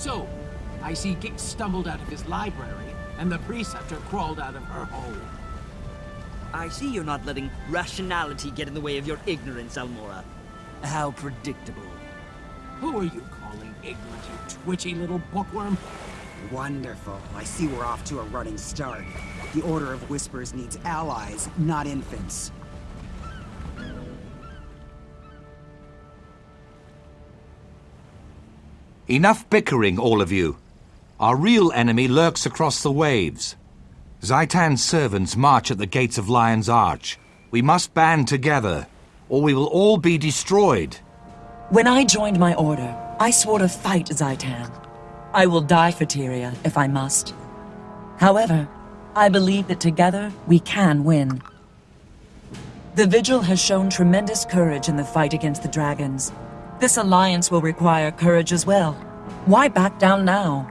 So, I see Gixx stumbled out of his library, and the Preceptor crawled out of her hole. I see you're not letting rationality get in the way of your ignorance, Almorra. How predictable. Who are you calling ignorant, you twitchy little bookworm? Wonderful. I see we're off to a running start. The Order of Whispers needs allies, not infants. Enough bickering, all of you. Our real enemy lurks across the waves. Zhaitan's servants march at the gates of Lion's Arch. We must band together, or we will all be destroyed. When I joined my order, I swore to fight Zaitan. I will die for Tyria, if I must. However, I believe that together we can win. The Vigil has shown tremendous courage in the fight against the dragons. This alliance will require courage as well. Why back down now?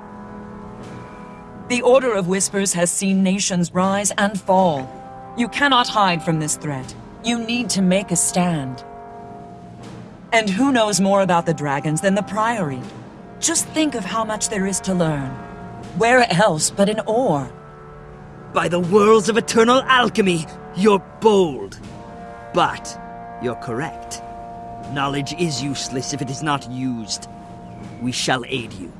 The Order of Whispers has seen nations rise and fall. You cannot hide from this threat. You need to make a stand. And who knows more about the dragons than the Priory? Just think of how much there is to learn. Where else but in Orr? By the worlds of eternal alchemy, you're bold. But you're correct. Knowledge is useless if it is not used. We shall aid you.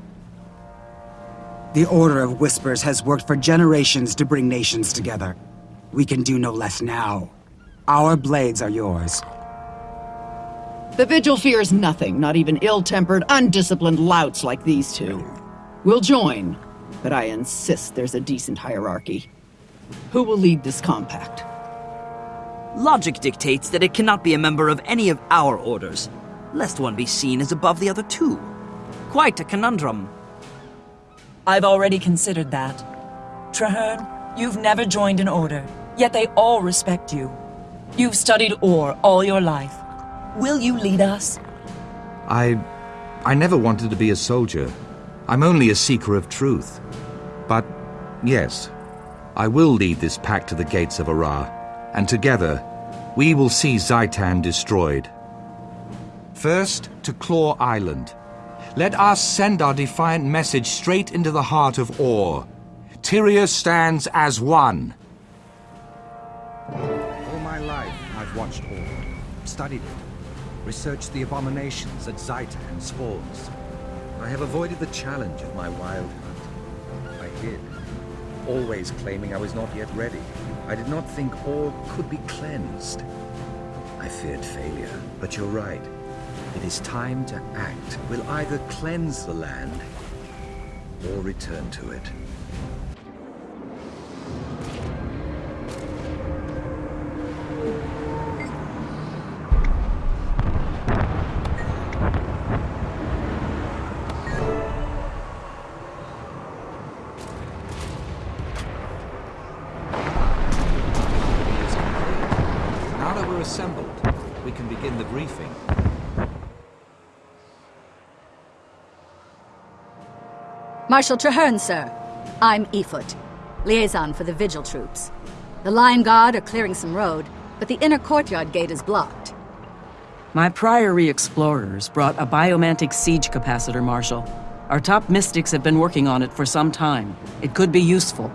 The Order of Whispers has worked for generations to bring nations together. We can do no less now. Our blades are yours. The Vigil fears nothing, not even ill-tempered, undisciplined louts like these two. We'll join, but I insist there's a decent hierarchy. Who will lead this compact? Logic dictates that it cannot be a member of any of our orders, lest one be seen as above the other two. Quite a conundrum. I've already considered that. Trahearne, you've never joined an order, yet they all respect you. You've studied Orr all your life. Will you lead us? I... I never wanted to be a soldier. I'm only a seeker of truth. But, yes, I will lead this pack to the gates of Arah, and together, we will see Zhaitan destroyed. First, to Claw Island. Let us send our defiant message straight into the heart of Orr. Tyria stands as one. All my life, I've watched Orr, studied it, researched the abominations at Zhaitan's Falls. I have avoided the challenge of my wild hunt. I hid, always claiming I was not yet ready. I did not think all could be cleansed. I feared failure, but you're right. It is time to act. We'll either cleanse the land, or return to it. Now that we're assembled, we can begin the briefing. Marshal Trahearne, sir. I'm Efoot, liaison for the Vigil troops. The Lion Guard are clearing some road, but the inner courtyard gate is blocked. My Priory explorers brought a biomantic siege capacitor, Marshal. Our top mystics have been working on it for some time. It could be useful.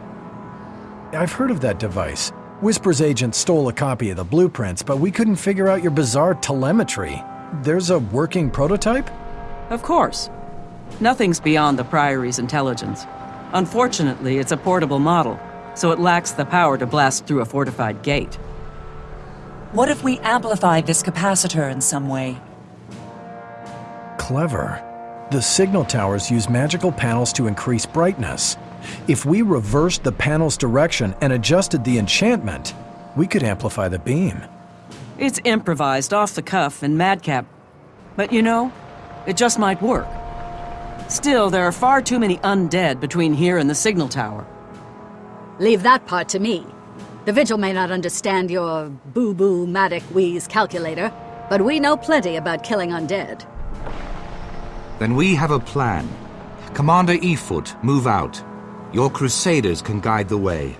I've heard of that device. Whisper's agent stole a copy of the blueprints, but we couldn't figure out your bizarre telemetry. There's a working prototype? Of course. Nothing's beyond the Priory's intelligence. Unfortunately, it's a portable model, so it lacks the power to blast through a fortified gate. What if we amplify this capacitor in some way? Clever. The signal towers use magical panels to increase brightness. If we reversed the panel's direction and adjusted the enchantment, we could amplify the beam. It's improvised off the cuff and madcap. But you know, it just might work. Still, there are far too many undead between here and the signal tower. Leave that part to me. The Vigil may not understand your boo-boo matic wheeze calculator, but we know plenty about killing undead. Then we have a plan. Commander Efoot, move out. Your crusaders can guide the way.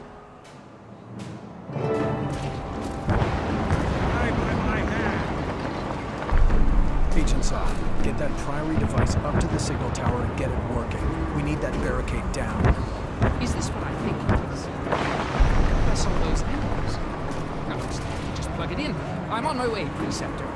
Agent Saw, Get that Priory device up to the signal tower and get it working. We need that barricade down. Is this what I think it is? Press on those emblems. No, just, just plug it in. I'm on my way, Preceptor.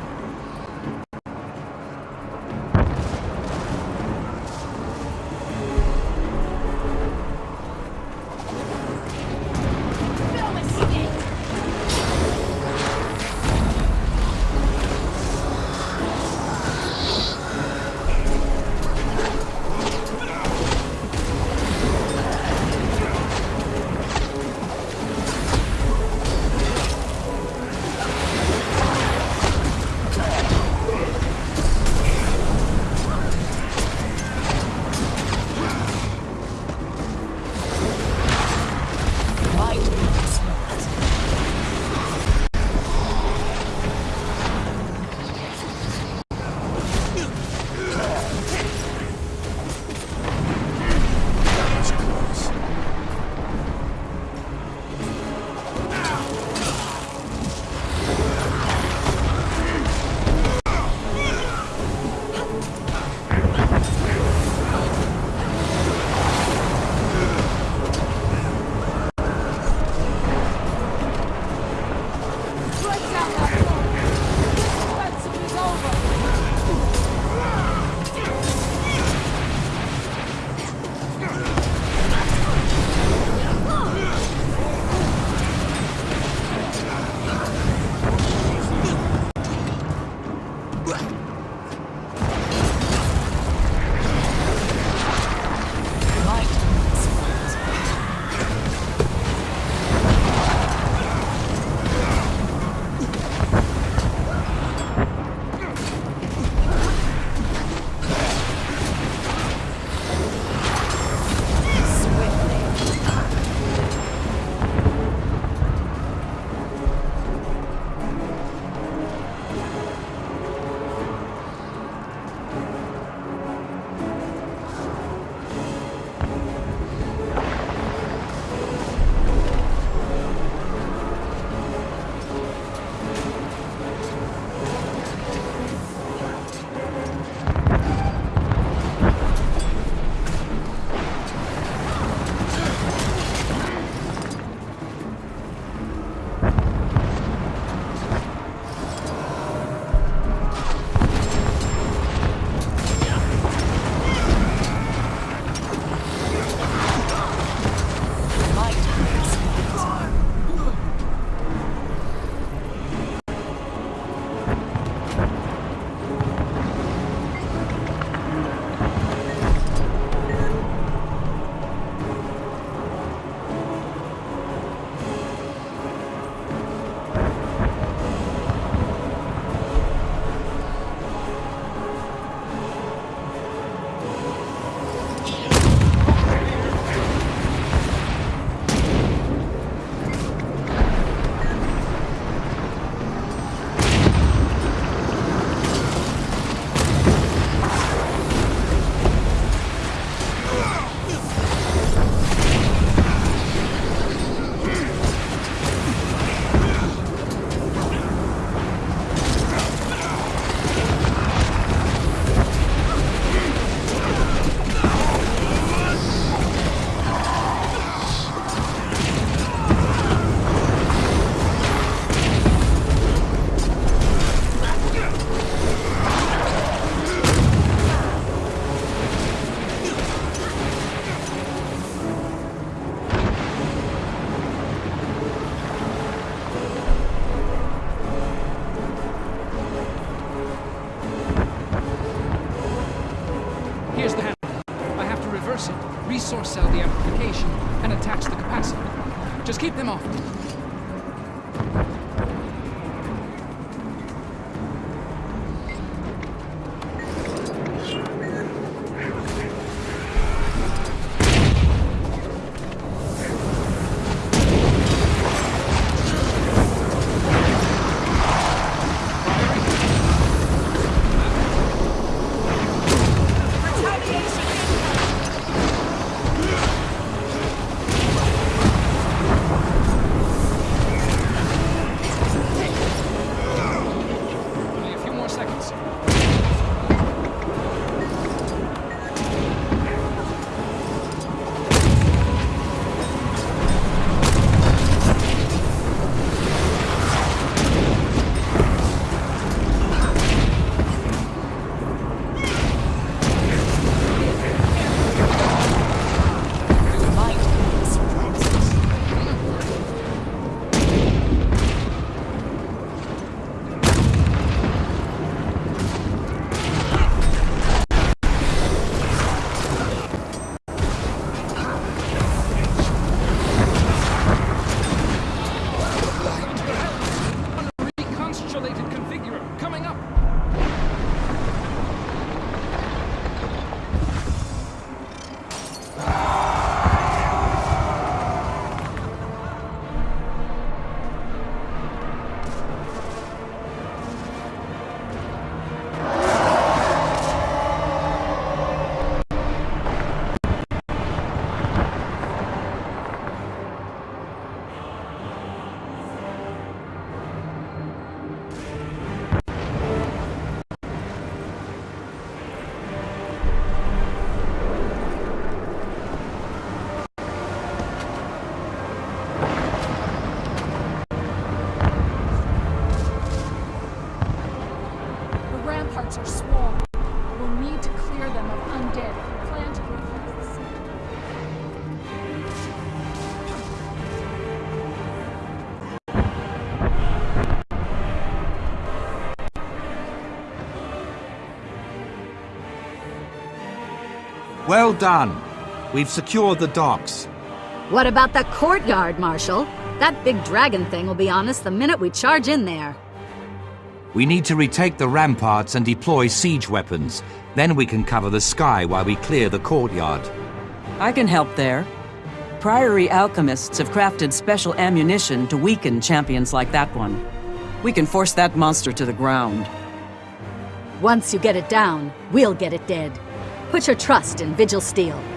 Well done. We've secured the docks. What about the courtyard, Marshal? That big dragon thing will be on us the minute we charge in there. We need to retake the ramparts and deploy siege weapons. Then we can cover the sky while we clear the courtyard. I can help there. Priory alchemists have crafted special ammunition to weaken champions like that one. We can force that monster to the ground. Once you get it down, we'll get it dead. Put your trust in Vigil Steel.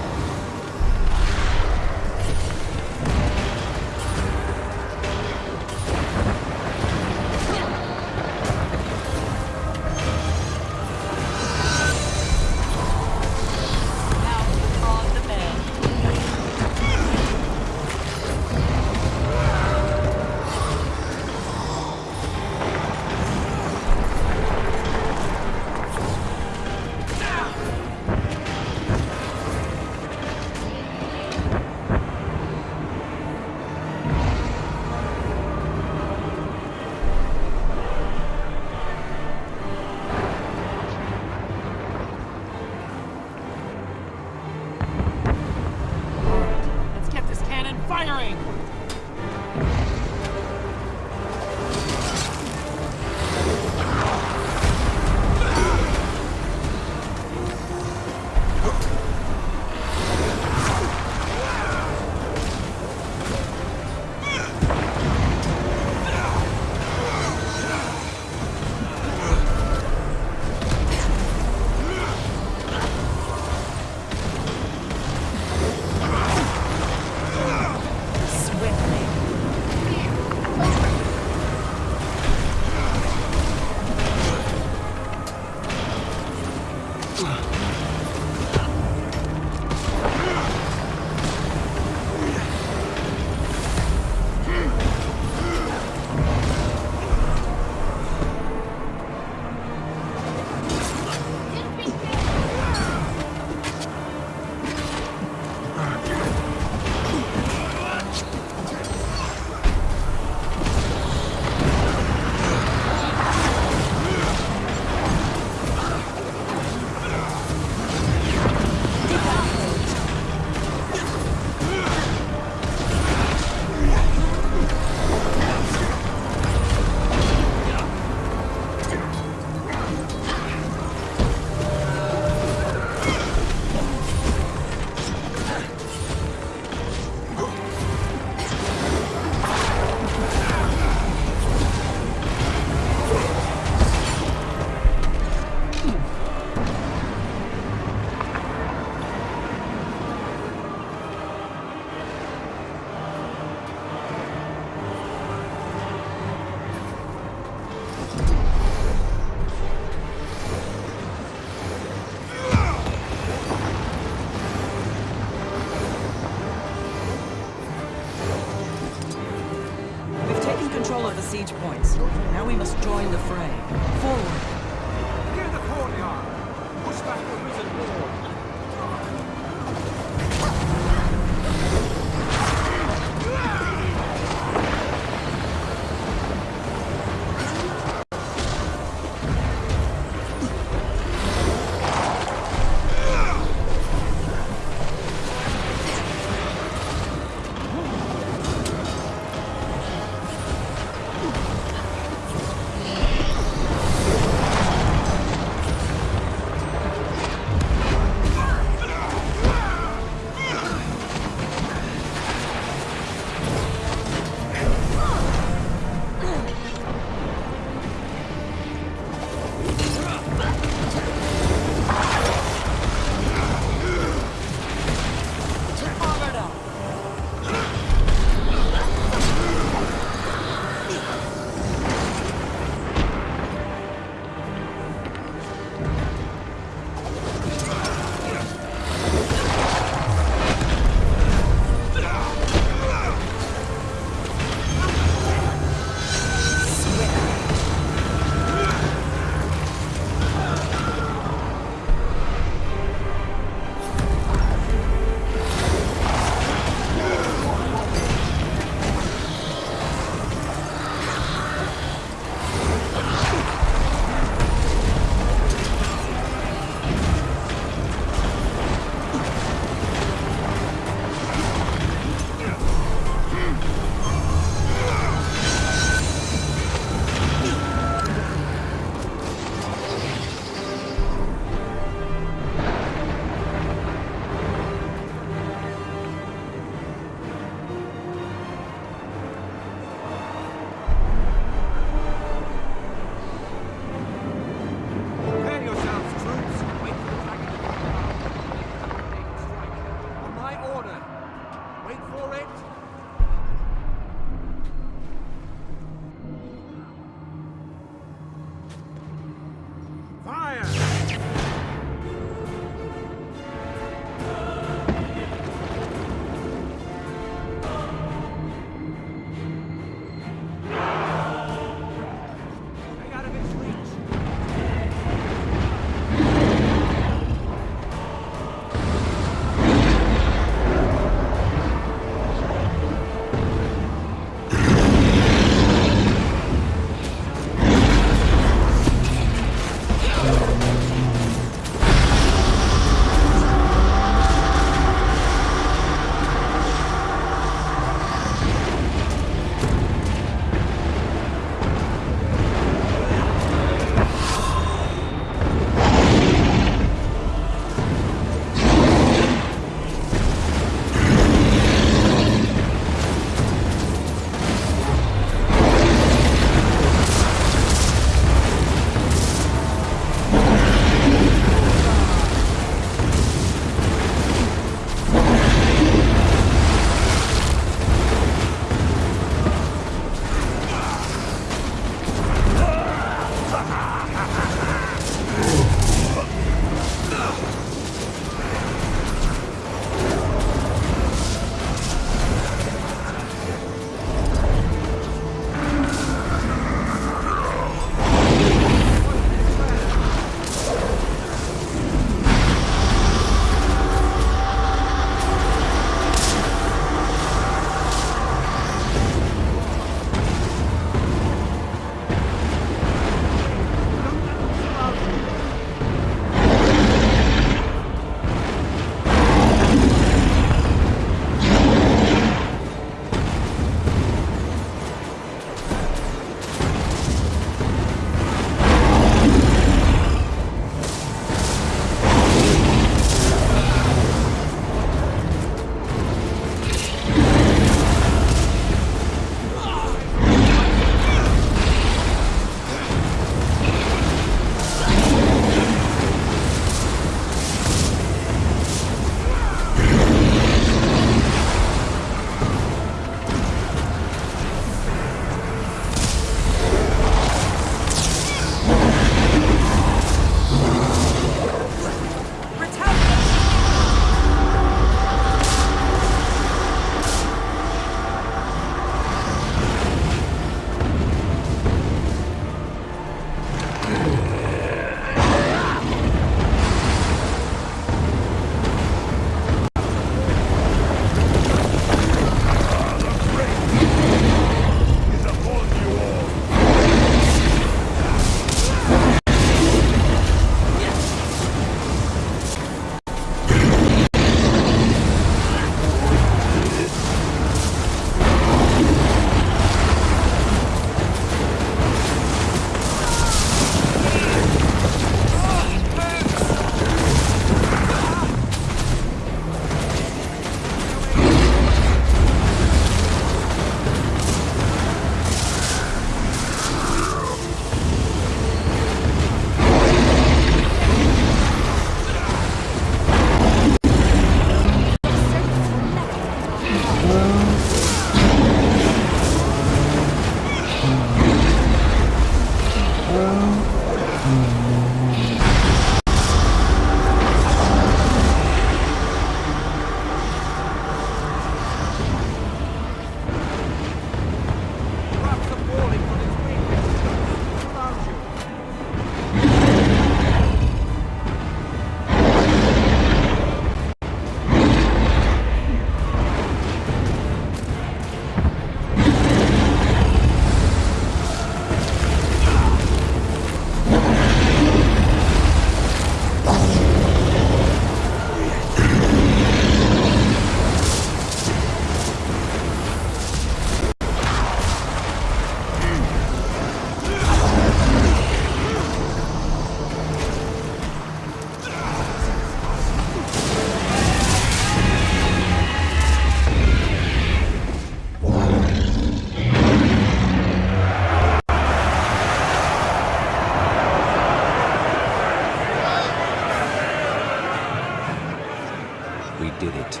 Did it.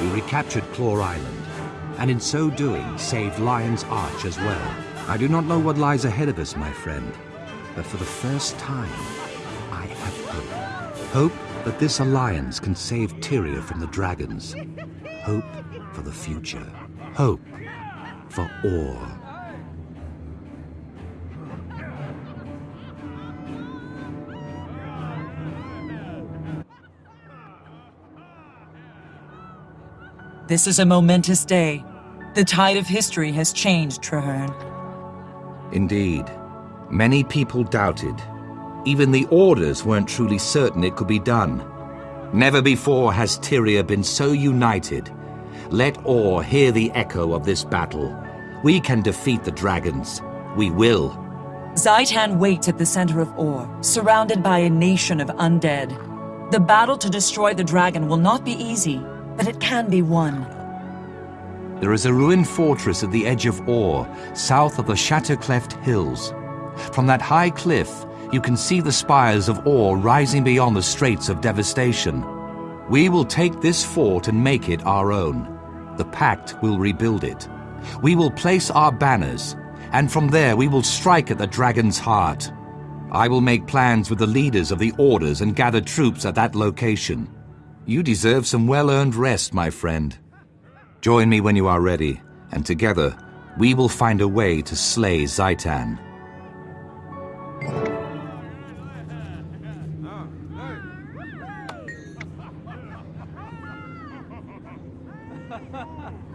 We recaptured Claw Island, and in so doing, saved Lion's Arch as well. I do not know what lies ahead of us, my friend, but for the first time, I have hope. Hope that this alliance can save Tyria from the dragons. Hope for the future. Hope for Orr. This is a momentous day. The tide of history has changed, Trahearne. Indeed. Many people doubted. Even the Orders weren't truly certain it could be done. Never before has Tyria been so united. Let Orr hear the echo of this battle. We can defeat the dragons. We will. Zhaitan waits at the center of Orr, surrounded by a nation of undead. The battle to destroy the dragon will not be easy, but it can be won. There is a ruined fortress at the edge of Orr, south of the Shattercleft Hills. From that high cliff, you can see the spires of Orr rising beyond the Straits of Devastation. We will take this fort and make it our own. The Pact will rebuild it. We will place our banners, and from there we will strike at the dragon's heart. I will make plans with the leaders of the Orders and gather troops at that location. You deserve some well-earned rest, my friend. Join me when you are ready, and together we will find a way to slay Zhaitan.